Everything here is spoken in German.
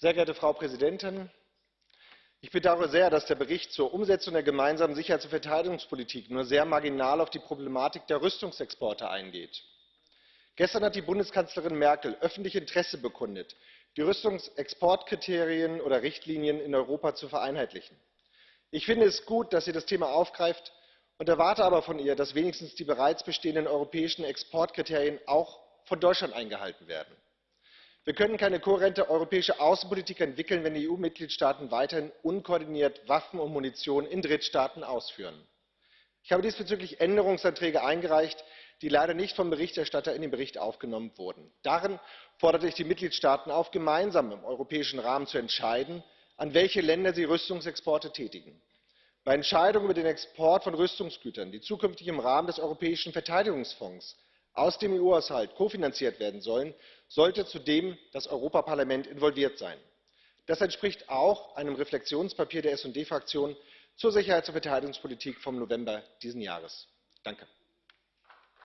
Sehr geehrte Frau Präsidentin! Ich bedaure sehr, dass der Bericht zur Umsetzung der gemeinsamen Sicherheits und Verteidigungspolitik nur sehr marginal auf die Problematik der Rüstungsexporte eingeht. Gestern hat die Bundeskanzlerin Merkel öffentlich Interesse bekundet, die Rüstungsexportkriterien oder Richtlinien in Europa zu vereinheitlichen. Ich finde es gut, dass sie das Thema aufgreift und erwarte aber von ihr, dass wenigstens die bereits bestehenden europäischen Exportkriterien auch von Deutschland eingehalten werden. Wir können keine kohärente europäische Außenpolitik entwickeln, wenn die EU-Mitgliedstaaten weiterhin unkoordiniert Waffen und Munition in Drittstaaten ausführen. Ich habe diesbezüglich Änderungsanträge eingereicht, die leider nicht vom Berichterstatter in den Bericht aufgenommen wurden. Darin forderte ich die Mitgliedstaaten auf, gemeinsam im europäischen Rahmen zu entscheiden, an welche Länder sie Rüstungsexporte tätigen. Bei Entscheidungen über den Export von Rüstungsgütern, die zukünftig im Rahmen des Europäischen Verteidigungsfonds aus dem EU Haushalt kofinanziert werden sollen, sollte zudem das Europaparlament involviert sein. Das entspricht auch einem Reflexionspapier der SD Fraktion zur Sicherheits und Verteidigungspolitik vom November dieses Jahres. danke!